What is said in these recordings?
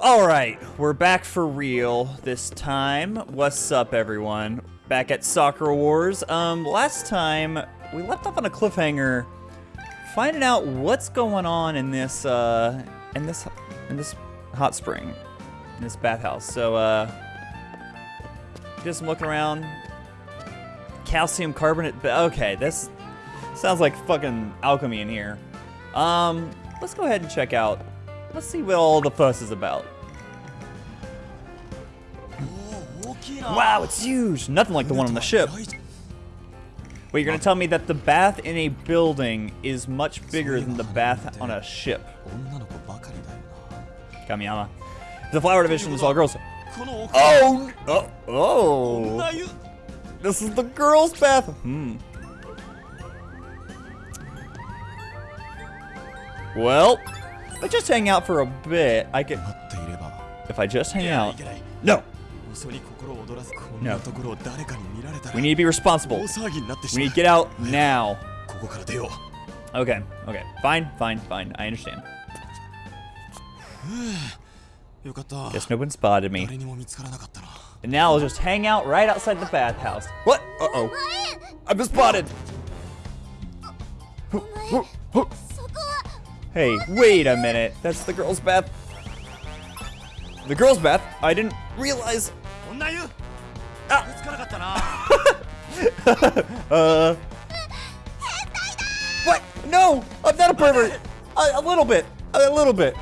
Alright, we're back for real this time. What's up, everyone? Back at Sakura Wars. Um, last time, we left off on a cliffhanger, finding out what's going on in this, uh, in this, in this hot spring, in this bathhouse. So, uh, just looking around. Calcium carbonate, okay, this sounds like fucking alchemy in here. Um, let's go ahead and check out Let's see what all the fuss is about. Wow, it's huge! Nothing like the one on the ship. Wait, you're gonna tell me that the bath in a building is much bigger than the bath on a ship. Kamiyama. The flower division is all girls. Oh! Oh! Oh! This is the girls' bath! Hmm. Well, if I just hang out for a bit. I could. If I just hang out. No! No. We need to be responsible. We need to get out now. Okay, okay. Fine, fine, fine. I understand. Guess no one spotted me. And now I'll just hang out right outside the bathhouse. What? Uh-oh. I've been spotted! Hey, wait a minute. That's the girl's bath. The girl's bath? I didn't realize. Ah. uh. What? No! I'm not a pervert! A, a little bit. A little bit.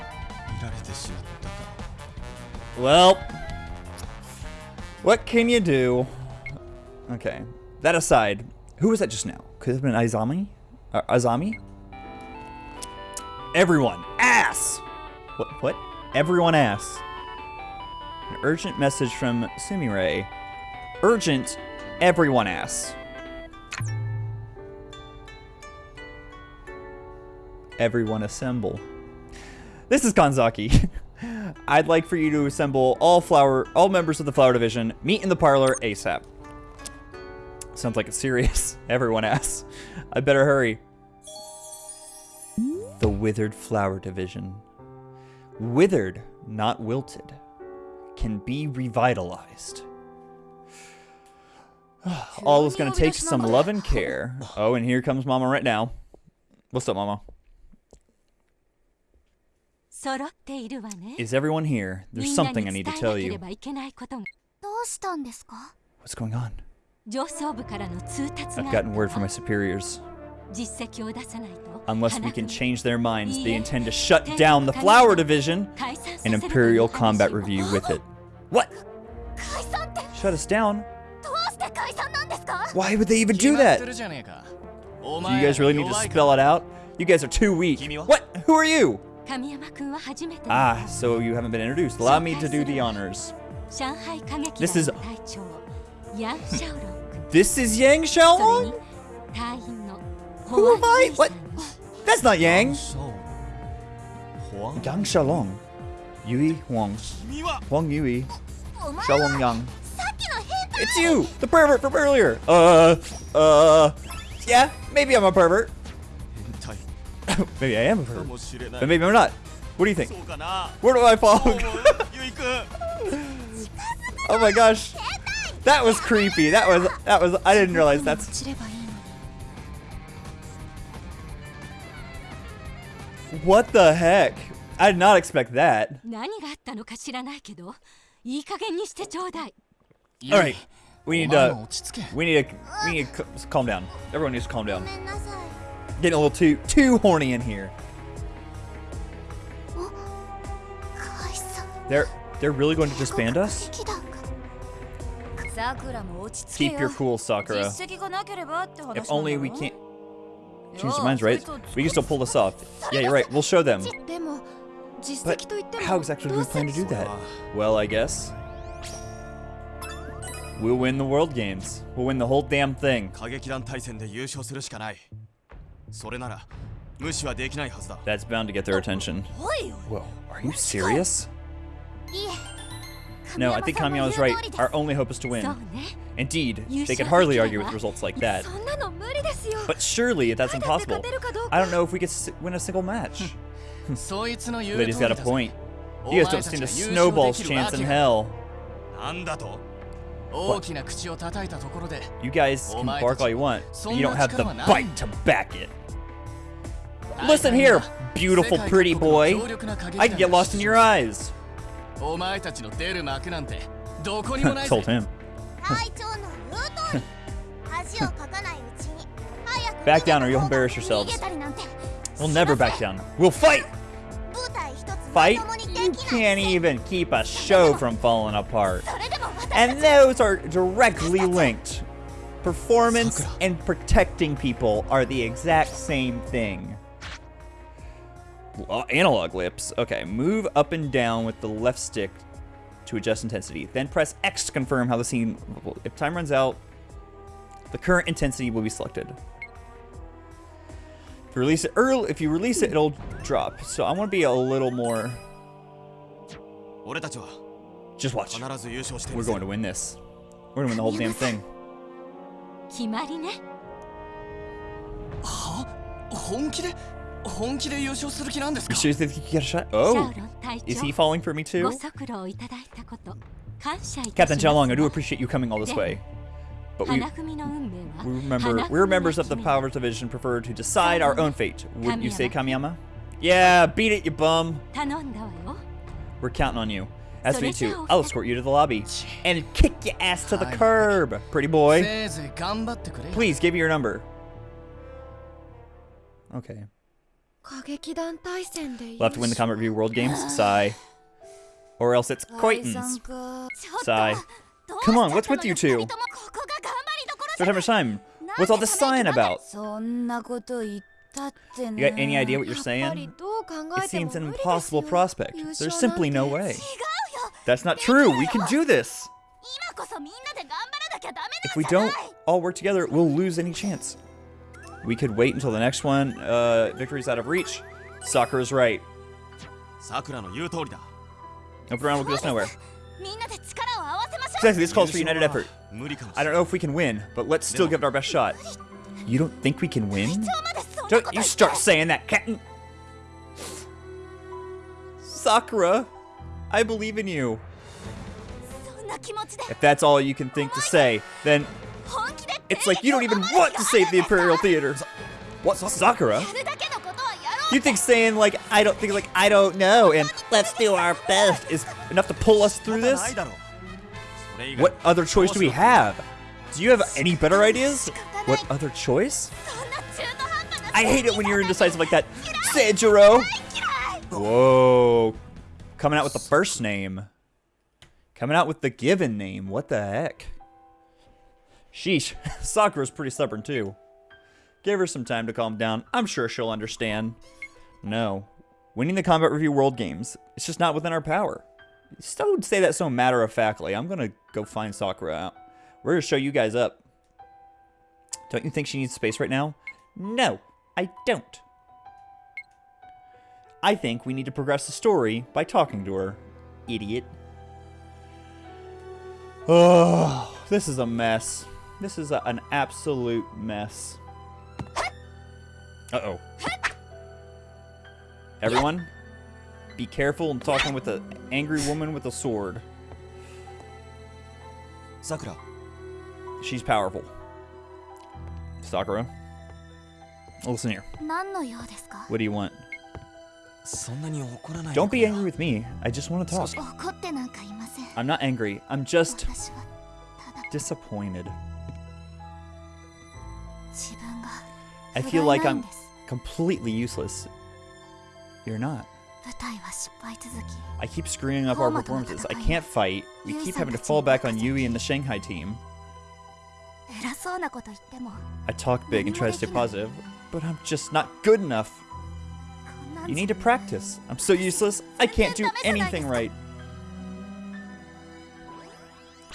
Well. What can you do? Okay. That aside, who was that just now? Could have been Izami? Uh, Azami? Everyone, ass! What? What? Everyone ass. An urgent message from Sumire. Urgent, everyone ass. Everyone assemble. This is Kanzaki. I'd like for you to assemble all flower, all members of the flower division. Meet in the parlor ASAP. Sounds like it's serious. Everyone asks. I better hurry. The Withered Flower Division. Withered, not wilted, can be revitalized. All is going to take some love and care. Oh, and here comes Mama right now. What's up, Mama? Is everyone here? There's something I need to tell you. What's going on? I've gotten word from my superiors. Unless we can change their minds, they intend to shut down the Flower Division and Imperial Combat Revue with it. What? Shut us down? Why would they even do that? Do you guys really need to spell it out? You guys are too weak. What? Who are you? Ah, so you haven't been introduced. Allow me to do the honors. This is... This is Yang Xiaolong? Who am I? What? That's not Yang. Yang Xiaolong. Yui Huang. Huang Yui. Xiaolong Yang. It's you! The pervert from earlier! Uh, uh, yeah, maybe I'm a pervert. maybe I am a pervert. But maybe I'm not. What do you think? Where do I fall? oh my gosh. That was creepy. That was, that was, I didn't realize that's... What the heck? I did not expect that. Alright. We need to we need to we need to calm down. Everyone needs to calm down. Getting a little too too horny in here. They're they're really going to disband us? Keep your cool, Sakura. If only we can't change their minds, right? We can still pull this off. Yeah, you're right. We'll show them. But how exactly do we plan to do that? Well, I guess. We'll win the World Games. We'll win the whole damn thing. That's bound to get their attention. Whoa, are you serious? No, I think Kamiyama's right. Our only hope is to win. Indeed, they could hardly argue with results like eh? that. But surely that's impossible. I don't know if we could win a single match. Hmm. Lady's got a point. You guys don't stand a snowball's chance in hell. What? You guys can bark all you want, but you don't have the bite to back it. Listen here, beautiful pretty boy. I can get lost in your eyes. Told him. Back down or you'll embarrass yourselves. We'll never back down. We'll fight! Fight? You can't even keep a show from falling apart. And those are directly linked. Performance and protecting people are the exact same thing. Uh, analog lips. Okay, move up and down with the left stick to adjust intensity. Then press X to confirm how the scene... If time runs out, the current intensity will be selected. You release it early, if you release it, it'll drop. So I want to be a little more. Just watch. We're going to win this. We're gonna win the whole damn thing. You sure think you get a shot? Oh, is he falling for me too? Captain Xiaolong, I do appreciate you coming all this way. But we, we remember we're members of the Powers Division prefer to decide our own fate. Would you say, Kamiyama? Yeah, beat it, you bum. We're counting on you. As me too. I'll escort you to the lobby and kick your ass to the curb, pretty boy. Please give me your number. Okay. We'll have to win the Combat Revue World Games, sigh. Or else it's coitus. Sigh. Come on, what's with you two? Third time time. What's all this sign about? You got any idea what you're saying? It seems an impossible prospect. There's simply no way. That's not true. We can do this. If we don't all work together, we'll lose any chance. We could wait until the next one. Uh, victory's out of reach. Sakura's right. Sakura no Open around will get us nowhere. Exactly, this calls for united effort. I don't know if we can win, but let's still give it our best shot. You don't think we can win? Don't you start saying that, Captain! Sakura, I believe in you. If that's all you can think to say, then it's like you don't even want to save the Imperial Theater. What, Sakura? You think saying like I don't think like I don't know and let's do our best is enough to pull us through this? What other choice do we have? Do you have any better ideas? What other choice? I hate it when you're indecisive like that. Seijuro. Whoa. Coming out with the first name. Coming out with the given name. What the heck? Sheesh. Sakura's pretty stubborn too. Give her some time to calm down. I'm sure she'll understand. No. Winning the Combat Revue World Games. It's just not within our power. Don't say that so matter of factly. I'm gonna go find Sakura out. We're gonna show you guys up. Don't you think she needs space right now? No, I don't. I think we need to progress the story by talking to her. Idiot. Oh, this is a mess. This is a, an absolute mess. Uh-oh. Everyone, be careful, in talking with an angry woman with a sword. Sakura. She's powerful. Sakura. Listen here. What do you want? Don't be angry with me. I just want to talk. I'm not angry. I'm just disappointed. I feel like I'm completely useless. You're not. I keep screwing up our performances. I can't fight. We keep having to fall back on Yui and the Shanghai team. I talk big and try to stay positive, but I'm just not good enough. You need to practice. I'm so useless, I can't do anything right.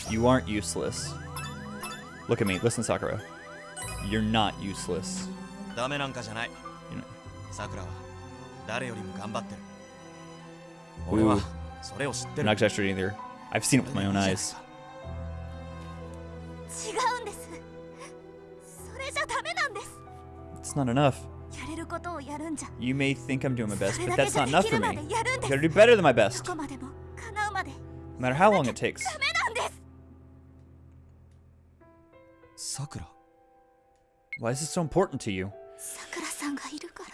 You aren't useless. Look at me. Listen, Sakura. You're not useless. You're not. Ooh. I'm not exaggerating either. I've seen it with my own eyes. It's not enough. You may think I'm doing my best, but that's not enough for me. You gotta do better than my best. No matter how long it takes. Sakura. Why is this so important to you?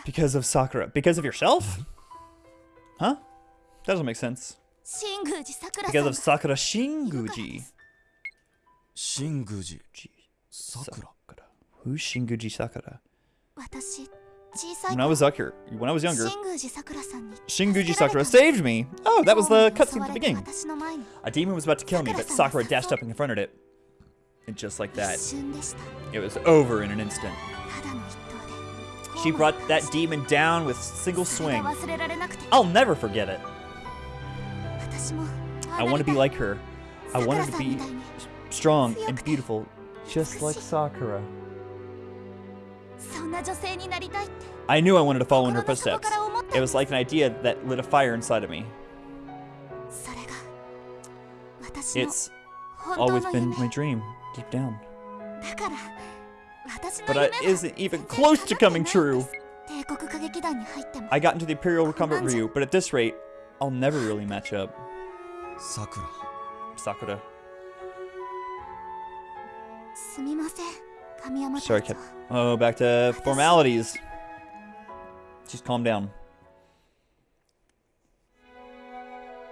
Because of Sakura. Because of yourself? Mm-hmm. Huh? That doesn't make sense. Because of Sakura Shinguji. Shinguji. Sakura. Sakura. Who's Shinguji Sakura? When I was younger, when I was younger, Shinguji Sakura saved me. Oh, that was the cutscene at the beginning. A demon was about to kill me, but Sakura dashed up and confronted it. And just like that, it was over in an instant. She brought that demon down with single swing. I'll never forget it. I want to be like her. I wanted to be strong and beautiful, just like Sakura. I knew I wanted to follow in her footsteps. It was like an idea that lit a fire inside of me. It's always been my dream, deep down. But it isn't even close to coming true! I got into the Imperial Recumbent Ryu, but at this rate, I'll never really match up. Sakura. Sakura. Sorry, Kip. Oh, back to formalities. Just calm down.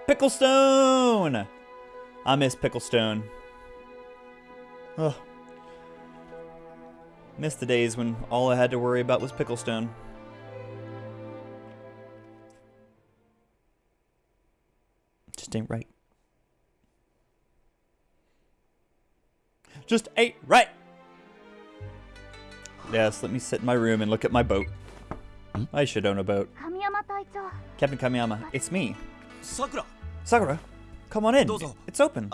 Picklestone! I miss Picklestone. Ugh. Miss the days when all I had to worry about was Picklestone. Just ain't right. just eight, right. Yes, let me sit in my room and look at my boat. I should own a boat. Captain Kamiyama, it's me. Sakura. Sakura, come on in. It's open.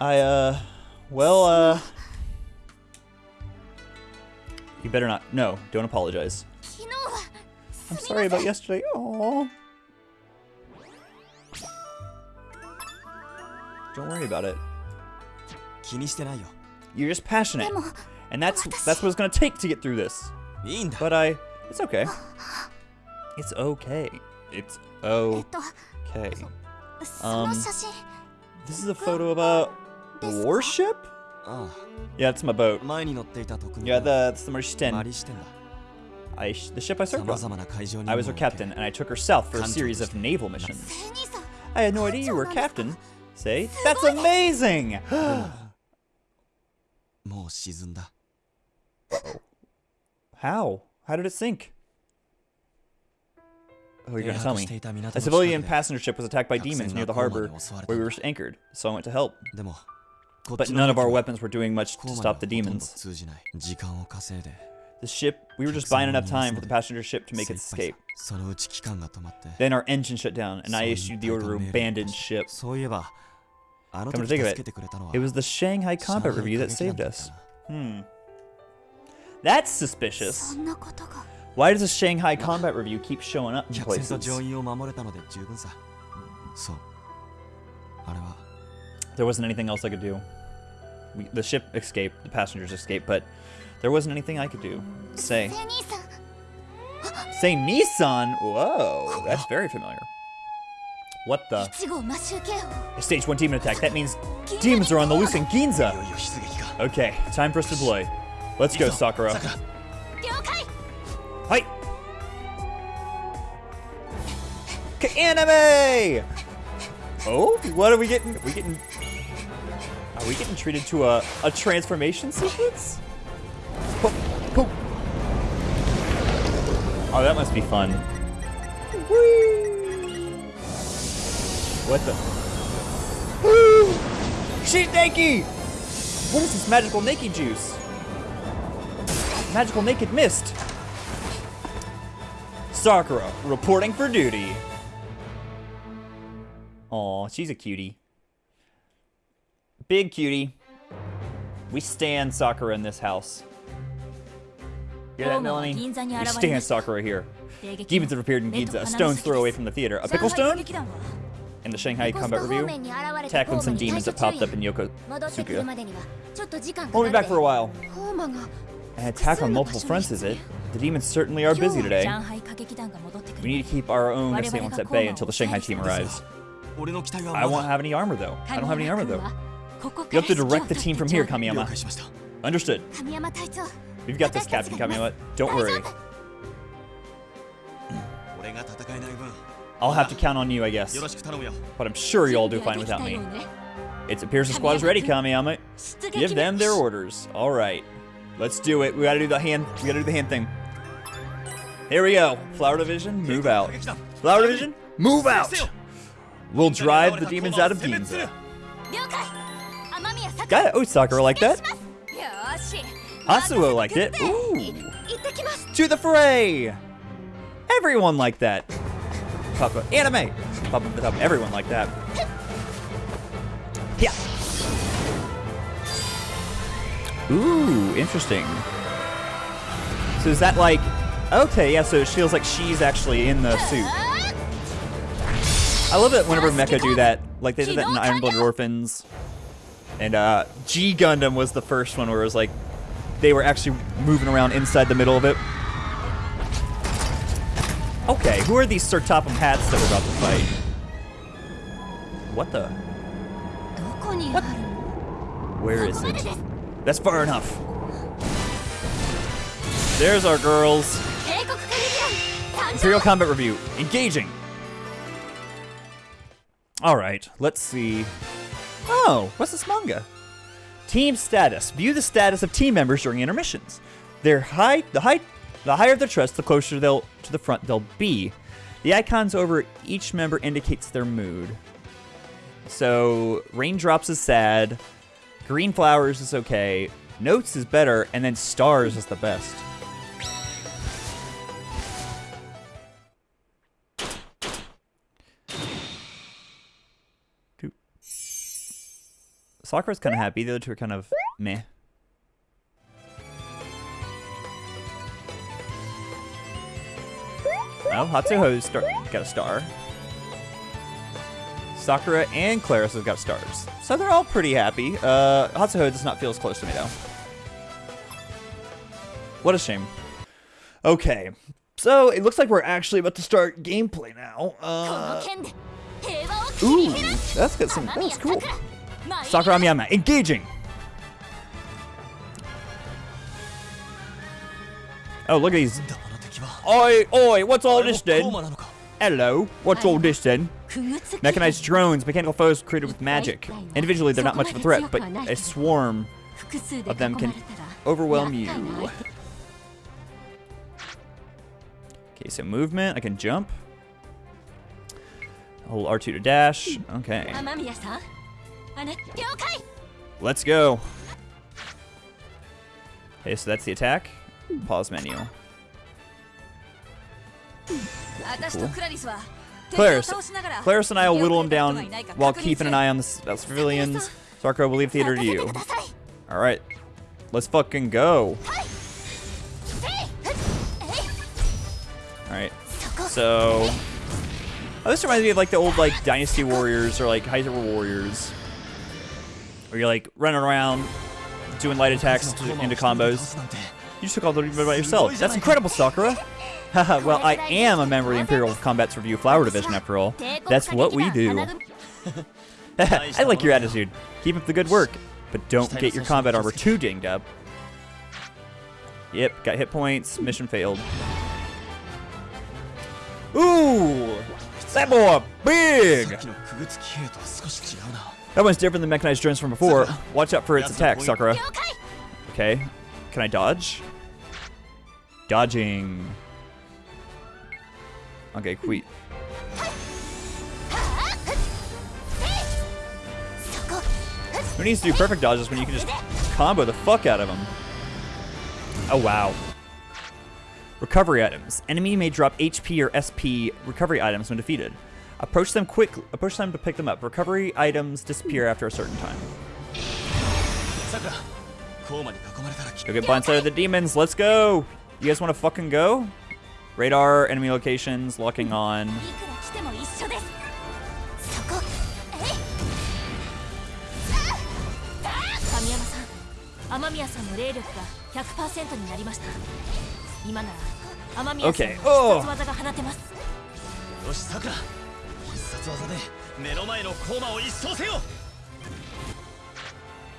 I, uh, well, uh... You better not. No, don't apologize. I'm sorry about yesterday. Oh. Don't worry about it. You're just passionate. And that's that's what it's gonna take to get through this. But I it's okay. It's okay. It's okay. Um This is a photo of a warship? Yeah, it's my boat. Yeah, that's the Maristen. I the ship I served on. I was her captain, and I took her south for a series of naval missions. I had no idea you were captain, See? That's amazing! How? How did it sink? Oh, you're gonna tell me. A civilian passenger ship was attacked by demons near the harbor where we were anchored, so I went to help. But none of our weapons were doing much to stop the demons. The ship, we were just buying enough time for the passenger ship to make its escape. Then our engine shut down, and I issued the order to abandon ship. Come to think of it, it was the Shanghai Combat Revue that saved us. Hmm. That's suspicious. Why does the Shanghai Combat Revue keep showing up in places? There wasn't anything else I could do. We, the ship escaped, the passengers escaped, but there wasn't anything I could do. Say. Say Nissan? Whoa, that's very familiar. What the? Stage 1 demon attack. That means demons are on the loose in Ginza. Okay, time for us to deploy. Let's go, Sakura. Hi! Anime! Oh, what are we getting? Are we getting? Are we getting treated to a a transformation sequence? Oh, that must be fun. Whee! What the? Woo! She's naked! What is this magical naked juice? Magical naked mist. Sakura, reporting for duty. Aw, she's a cutie. Big cutie. We stand Sakura in this house. Hear that, Melanie? You stand stalker right here. Demons have appeared in Ginza, a stone's throw away from the theater. A pickle stone? In the Shanghai Combat Review, tackling some demons that popped up in Yokosuka. Hold me back for a while. An attack on multiple fronts, is it? The demons certainly are busy today. We need to keep our own assailants at bay until the Shanghai team arrives. I won't have any armor, though. I don't have any armor, though. You have to direct the team from here, Kamiyama. Understood. We've got this, Captain Kamiyama. Don't worry. I'll have to count on you, I guess. But I'm sure you'll do fine without me. It appears the squad is ready, Kamiyama. Give them their orders. All right. Let's do it. We gotta do the hand. We gotta do the hand thing. Here we go. Flower Division, move out. Flower Division, move out! We'll drive the demons out of Ginza. Got it. Oh, Sakura like that. Hatsuho liked it. Ooh. To the fray! Everyone liked that. Pop anime. Pop the top. Everyone liked that. Yeah. Ooh, interesting. So is that like... Okay, yeah, so it feels like she's actually in the suit. I love it whenever Mecha do that. Like, they did that in Iron Blooded Orphans. And, uh, G Gundam was the first one where it was like, they were actually moving around inside the middle of it. Okay, who are these Sir Sertopum hats that we're about to fight? What the? What? Where is it? That's far enough. There's our girls. Imperial Combat Revue. Engaging. All right, let's see. Oh, what's this manga? Team status. View the status of team members during intermissions. Their high the height the higher their trust, the closer they'll to the front they'll be. The icons over each member indicates their mood. So raindrops is sad, green flowers is okay, notes is better, and then stars is the best. Sakura's kind of happy. The other two are kind of meh. Well, Hatsuho's got a star. Sakura and Claris have got stars. So they're all pretty happy. Uh, Hatsuho does not feel as close to me, though. What a shame. Okay. So, it looks like we're actually about to start gameplay now. Uh, ooh, that's got some... That's cool. Sakurami engaging. Oh, look at these. Oi, oi, what's all this then? Hello, what's all this then? Mechanized drones, mechanical foes created with magic. Individually, they're not much of a threat, but a swarm of them can overwhelm you. Okay, so movement, I can jump. Hold R2 to dash. Okay. Let's go. Okay, so that's the attack. Pause menu. Cool. Claris. Claris and I will whittle him down while keeping an eye on the civilians. Sarko, we'll leave theater to you. Alright. Let's fucking go. Alright. So... Oh, this reminds me of like the old like Dynasty Warriors or like High Warriors where you're like running around, doing light attacks to, into combos. You just took all the rebound by yourself. That's incredible, Sakura. well, I am a member of the Imperial Combat's Revue Flower Division, after all. That's what we do. I like your attitude. Keep up the good work, but don't get your combat armor too dinged up. Yep, got hit points. Mission failed. Ooh! That boy big! That one's different than mechanized drones from before. Watch out for its attack, Sakura. Okay. Can I dodge? Dodging. Okay, quit. Who needs to do perfect dodges when you can just combo the fuck out of them? Oh, wow. Recovery items. Enemy may drop HP or SP recovery items when defeated. Approach them quick. Approach them to pick them up. Recovery items disappear after a certain time. Go get blindsided of the demons. Let's go. You guys want to fucking go? Radar, enemy locations, locking on. Eh? Okay. Oh. 殺技が放てますよしさくら必殺技で目の前のコーマを一掃せよ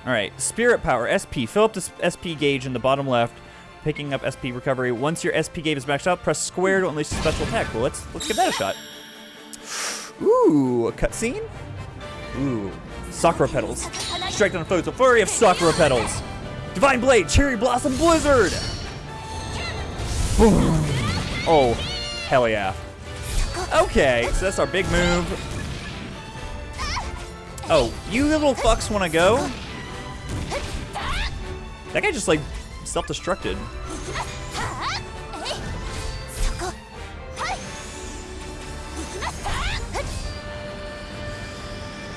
Alright, Spirit Power, SP. Fill up this SP gauge in the bottom left, picking up SP recovery. Once your SP gauge is maxed out, press square to unleash a special attack. Well, let's, let's give that a shot. Ooh, a cutscene? Ooh, Sakura Petals. Strike down foes with flurry of Sakura Petals. Divine Blade, Cherry Blossom Blizzard! Boom. Oh, hell yeah. Okay, so that's our big move. Oh, you little fucks wanna go? That guy just like self-destructed.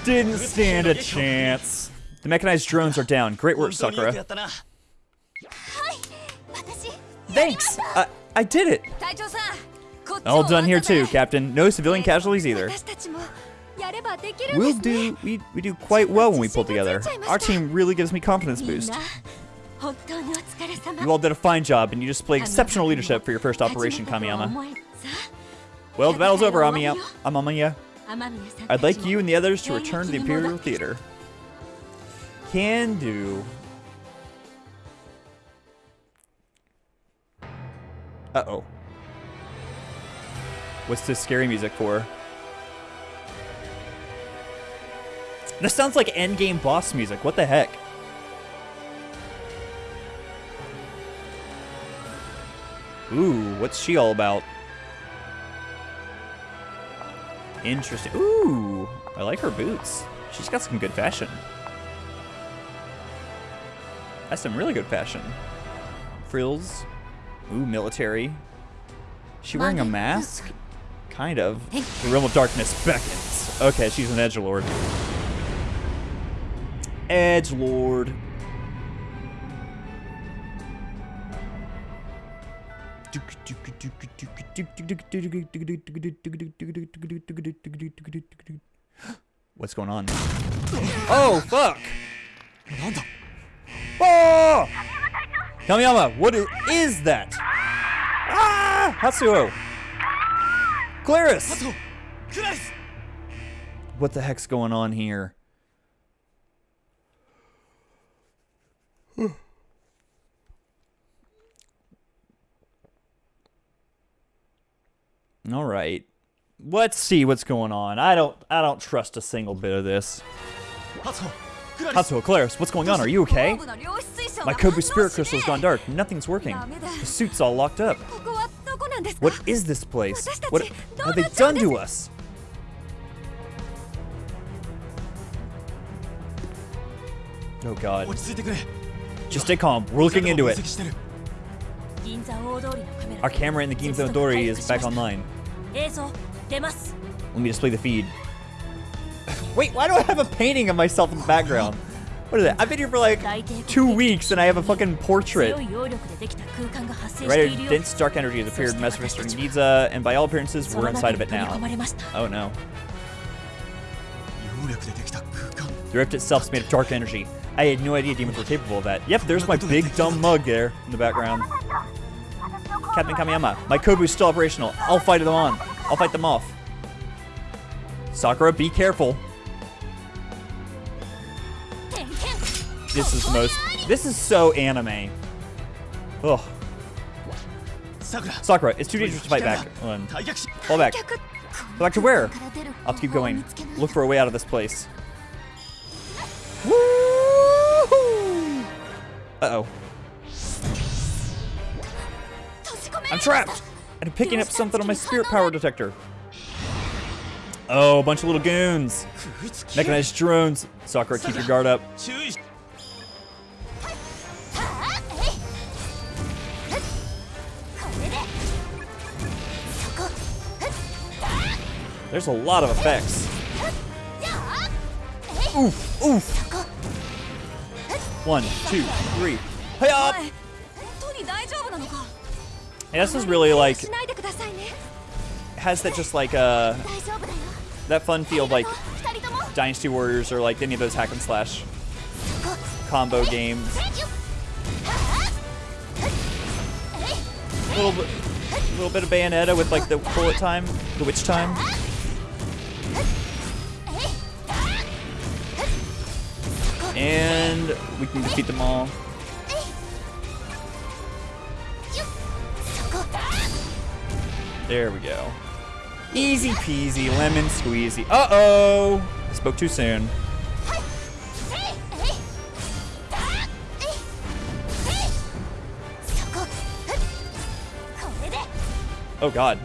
Didn't stand a chance. The mechanized drones are down. Great work, Sakura. Thanks! I, I did it! All done here too, Captain. No civilian casualties either. We'll do, we, we do quite well when we pull together. Our team really gives me confidence boost. You all did a fine job, and you displayed exceptional leadership for your first operation, Kamiyama. Well, the battle's over, Amiya. Amamiya. I'd like you and the others to return to the Imperial Theater. Can do. Uh-oh. What's this scary music for? This sounds like endgame boss music. What the heck? Ooh, what's she all about? Interesting. Ooh, I like her boots. She's got some good fashion. That's some really good fashion. Frills. Ooh, military. She wearing a mask? Kind of. The realm of darkness beckons. Okay, she's an edge lord. Edge lord. What's going on? Oh, fuck! Oh! Kamiyama, what is that? Ah! Hatsuho! Claris! What the heck's going on here? All right. Let's see what's going on. I don't I don't trust a single bit of this. Hatsuho, Claris, what's going on? Are you okay? My Kobu spirit crystal's gone dark. Nothing's working. The suit's all locked up. What is this place? What have they done to us? Oh god. Just stay calm. We're looking into it. Our camera in the Ginza Odori is back online. Let me display the feed. Wait, why do I have a painting of myself in the background? What is that? I've been here for like two weeks and I have a fucking portrait. Right, dense dark energy has appeared in Mr. and uh, and by all appearances, we're inside of it now. Oh no. The rift itself is made of dark energy. I had no idea demons were capable of that. Yep, there's my big dumb mug there in the background. Captain Kamiyama, my Kobu's still operational. I'll fight them on. I'll fight them off. Sakura, be careful. this is most... This is so anime. Ugh. Sakura, Sakura it's too dangerous to fight back. One. Fall back. Fall back to where? I'll keep going. Look for a way out of this place. Uh-oh. I'm trapped! And I'm picking up something on my spirit power detector. Oh, a bunch of little goons. Mechanized drones. Sakura, keep your guard up. There's a lot of effects. Oof, oof. One, two, three. Hey uh, up! And this is really like has that just like uh that fun feel of like Dynasty Warriors or like any of those hack and slash combo games. A little, little bit of Bayonetta with like the bullet time, the witch time. And we can defeat them all. There we go. Easy peasy, lemon squeezy. Uh-oh! Spoke too soon. Oh god.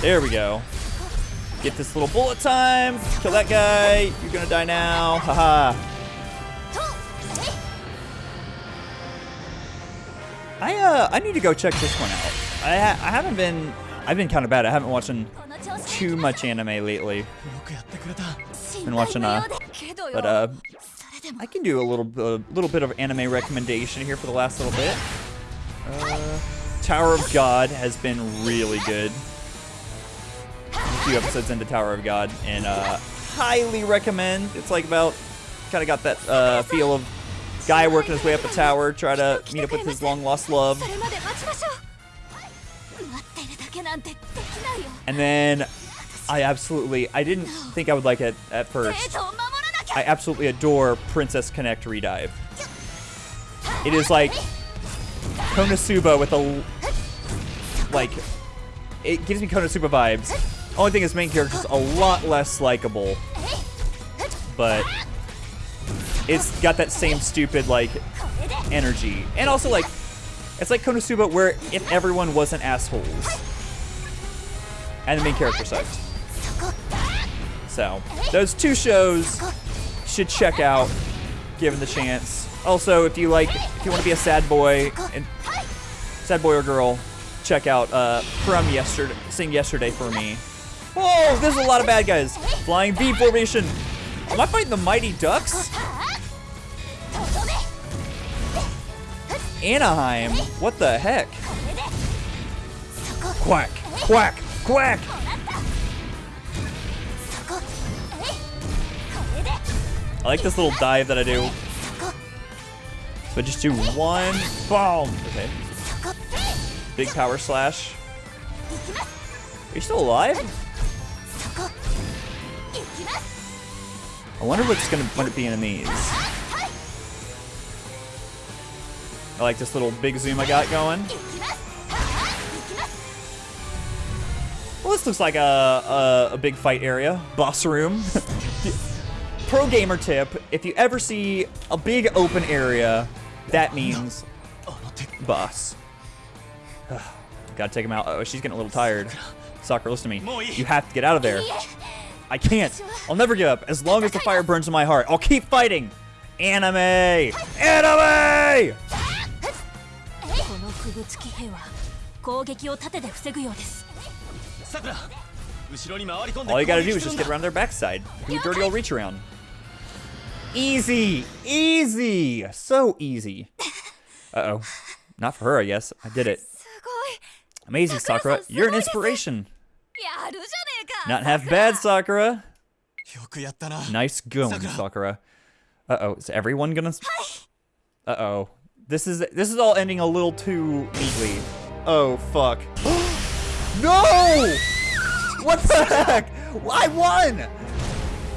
There we go. Get this little bullet time. Kill that guy. You're gonna die now. Haha. I uh I need to go check this one out. I ha I haven't been I've been kind of bad. I haven't watched too much anime lately. Been watching uh but uh I can do a little a little bit of anime recommendation here for the last little bit. Uh, Tower of God has been really good few episodes into Tower of God, and uh, highly recommend. It's like about, kind of got that uh, feel of guy working his way up a tower, try to meet up with his long-lost love. And then I absolutely, I didn't think I would like it at first. I absolutely adore Princess Connect Redive. It is like Konosuba with a, like, it gives me Konosuba vibes, only thing is main character's a lot less likable. But it's got that same stupid, like, energy. And also, like, it's like Konosuba where if everyone wasn't assholes. And the main character sucked. So, those two shows should check out, given the chance. Also, if you like, if you want to be a sad boy, and sad boy or girl, check out uh, From Yesterday, Sing Yesterday for Me. Oh, there's a lot of bad guys. Flying V formation. Am I fighting the Mighty Ducks? Anaheim? What the heck? Quack, quack, quack! I like this little dive that I do. So I just do one bomb. Okay. Big power slash. Are you still alive? I wonder what's gonna what it be in these. I like this little big zoom I got going. Well, this looks like a, a, a big fight area. Boss room. Pro gamer tip, if you ever see a big open area, that means boss. Gotta take him out. Oh, she's getting a little tired. Sakura, listen to me. You have to get out of there. I can't. I'll never give up. As long as the fire burns in my heart, I'll keep fighting. Anime! Anime! All you gotta do is just get around their backside. Do dirty old reach around. Easy! Easy! So easy. Uh-oh. Not for her, I guess. I did it. Amazing, Sakura. You're an inspiration. Not half bad, Sakura. Nice going, Sakura. Uh oh, is everyone gonna? Uh oh, this is this is all ending a little too neatly. Oh fuck. no! What the heck? I won!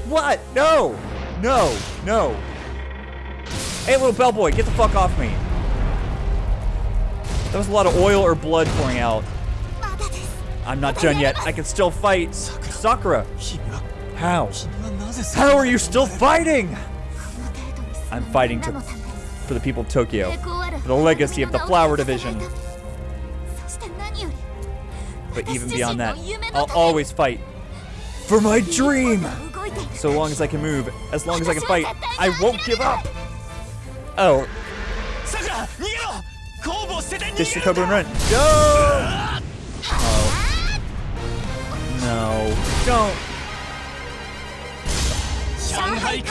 What? No! No! No! Hey, little bellboy, get the fuck off me! That was a lot of oil or blood pouring out. I'm not done yet. I can still fight. Sakura. How? How are you still fighting? I'm fighting to, for the people of Tokyo, for the legacy of the Flower Division. But even beyond that, I'll always fight for my dream. So long as I can move, as long as I can fight, I won't give up. Oh. This is and run. Go! No. Don't. Shanghai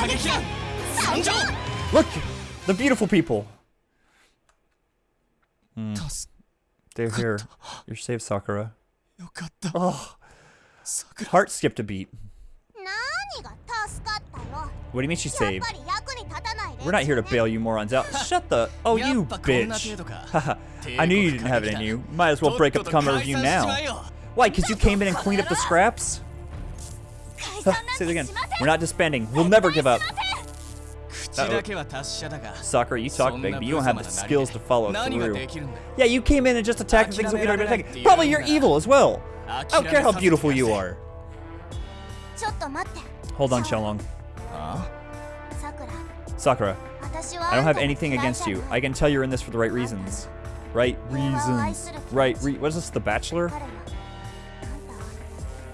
Look! The beautiful people. Hmm. They're here. You're safe, Sakura. Oh. Heart skipped a beat. What do you mean she's saved? We're not here to bail you morons out. Shut the... Oh, you bitch. I knew you didn't have it in you. Might as well break up the comment review now. Why? Because you came in and cleaned up the scraps? Huh, say it again. We're not disbanding. We'll never give up. Uh -oh. Soccer, you talk big, but you don't have the skills to follow through. Yeah, you came in and just attacked things that we don't even attack. Probably you're evil as well. I don't care how beautiful you are. Hold on, Xiaolong. Sakura, I don't have anything against you. I can tell you're in this for the right reasons. Right reasons. Right re- What is this, The Bachelor?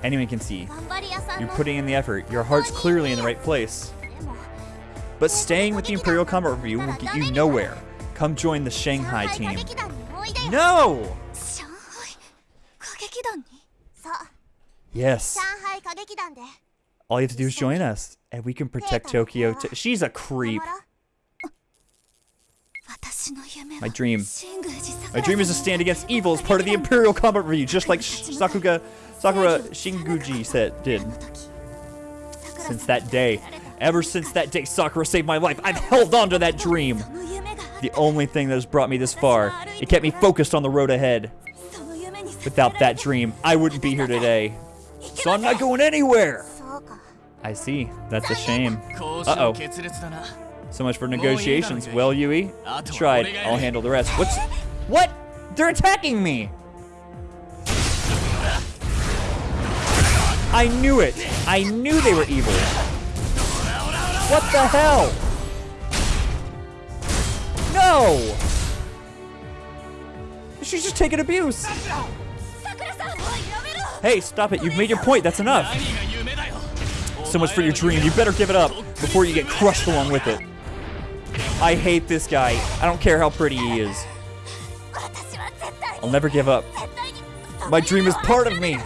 Anyone can see. You're putting in the effort. Your heart's clearly in the right place. But staying with the Imperial Combat Revue will get you nowhere. Come join the Shanghai team. No! Yes. All you have to do is join us, and we can protect Tokyo. To She's a creep. My dream. My dream is to stand against evil as part of the Imperial Combat Revue, just like Sakuga, Sakura Shinguji said, did. Since that day, ever since that day Sakura saved my life, I've held on to that dream. The only thing that has brought me this far. It kept me focused on the road ahead. Without that dream, I wouldn't be here today. So I'm not going anywhere. I see. That's a shame. Uh-oh. So much for oh, negotiations. Well, Yui, tried. I'll handle the rest. What's... What? They're attacking me! I knew it! I knew they were evil! What the hell? No! She's just taking abuse! Hey, stop it. You've made your point. That's enough. So much for your dream. You better give it up before you get crushed along with it. I hate this guy. I don't care how pretty he is. I'll never give up. My dream is part of me.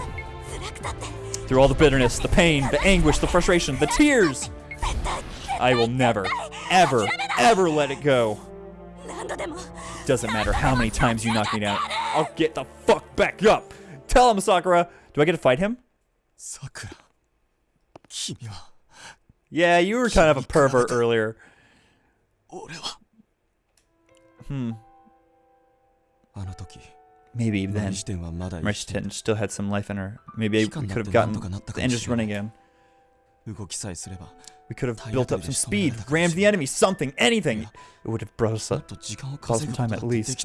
Through all the bitterness, the pain, the anguish, the frustration, the tears, I will never, ever, ever let it go. Doesn't matter how many times you knock me down, I'll get the fuck back up. Tell him, Sakura. Do I get to fight him? Sakura. Yeah, you were kind of a pervert earlier. Hmm. Maybe then Mochizuki still had some life in her. Maybe I could have gotten the engines running again. We could have built up some speed, rammed the enemy, something, anything. It would have brought us up, caused some time at least.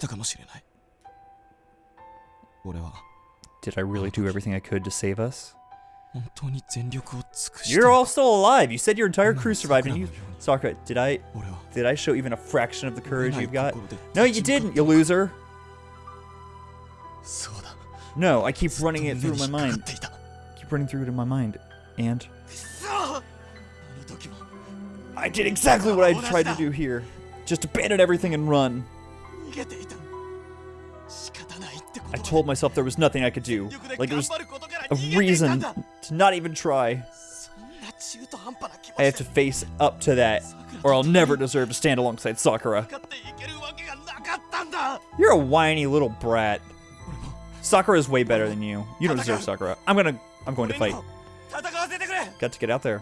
Did I really do everything I could to save us? You're all still alive. You said your entire crew survived, and you, Sakura, did I, did I show even a fraction of the courage you've got? No, you didn't, you loser. No, I keep running it through my mind. I keep running through it in my mind, and I did exactly what I tried to do here. Just abandon everything and run. I told myself there was nothing I could do. Like, there was a reason to not even try. I have to face up to that, or I'll never deserve to stand alongside Sakura. You're a whiny little brat. Sakura is way better than you. You don't deserve Sakura. I'm gonna, I'm going to fight. Got to get out there.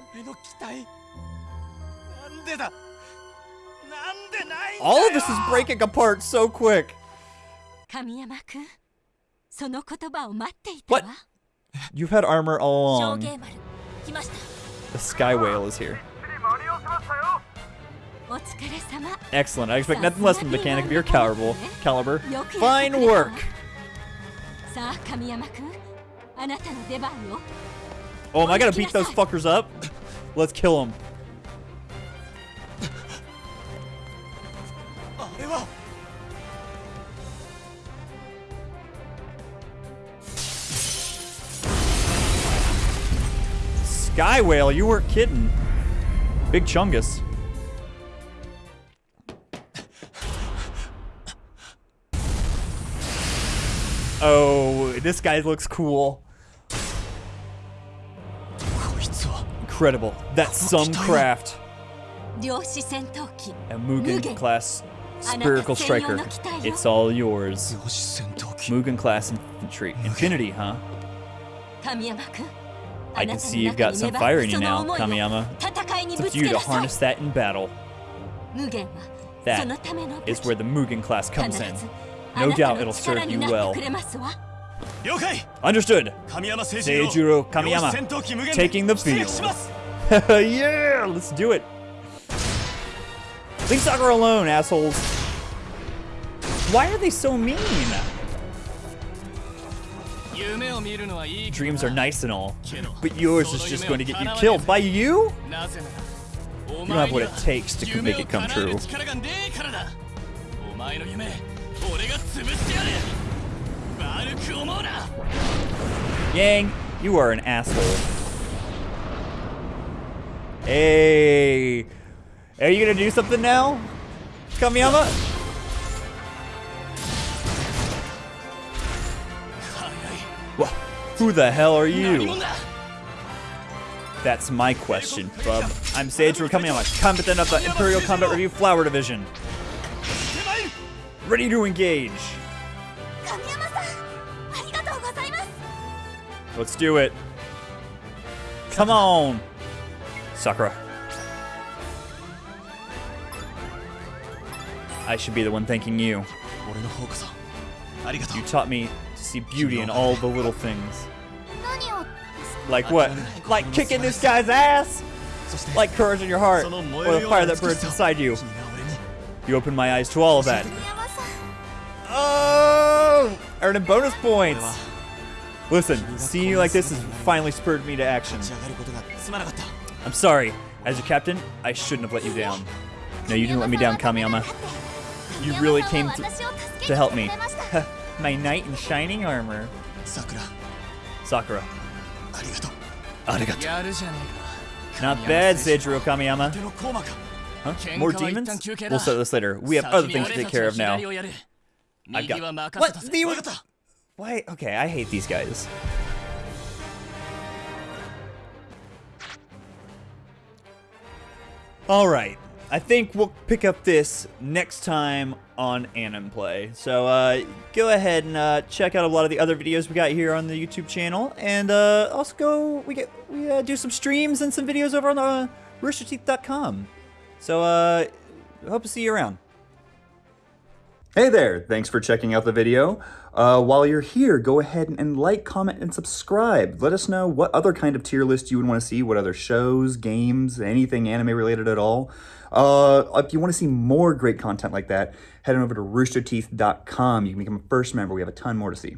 All of this is breaking apart so quick. What? You've had armor all along. The Sky Whale is here. Excellent. I expect nothing less from the mechanic of your caliber. caliber. Fine work! Oh, am I gonna beat those fuckers up? Let's kill them. Sky Whale, you weren't kidding. Big Chungus. oh, this guy looks cool. Incredible. That's some craft. A Mugen class spiricle striker. It's all yours. Mugen class infantry. Infinity, huh? I can see you've got some fire in you now, Kamiyama. It's up to you to harness that in battle. That is where the Mugen class comes in. No doubt it'll serve you well. Understood. Seijuro Kamiyama taking the field. yeah, let's do it. Leave Soccer alone, assholes. Why are they so mean? Dreams are nice and all, but yours is just going to get you killed by you? You don't have what it takes to make it come true. Yang, you are an asshole. Hey, are you gonna do something now, Kamiyama? Who the hell are you? That's my question, bub. I'm Seijuro coming on a competent of the Imperial Combat Revue Flower Division. Ready to engage. Let's do it. Come on. Sakura. I should be the one thanking you. You taught me see beauty in all the little things. Like what? Like kicking this guy's ass? Like courage in your heart, or the fire that burns inside you. You opened my eyes to all of that. Oh! Earning bonus points! Listen, seeing you like this has finally spurred me to action. I'm sorry. As your captain, I shouldn't have let you down. No, you didn't let me down, Kamiyama. You really came to help me. my knight in shining armor. Sakura. Sakura. Arigato. Arigato. Not bad, Seijuro Kamiyama. Huh? More demons? We'll start this later. We have other things to take care of now. I've got... What? The... Why? Okay, I hate these guys. All right. I think we'll pick up this next time on Anime Play. So uh, go ahead and uh, check out a lot of the other videos we got here on the YouTube channel, and uh, also go we get we uh, do some streams and some videos over on uh, roosterteeth.com. So uh, hope to see you around. Hey there, thanks for checking out the video. Uh, while you're here, go ahead and like, comment, and subscribe. Let us know what other kind of tier list you would want to see, what other shows, games, anything anime related at all. Uh, if you want to see more great content like that, head on over to roosterteeth.com. You can become a first member. We have a ton more to see.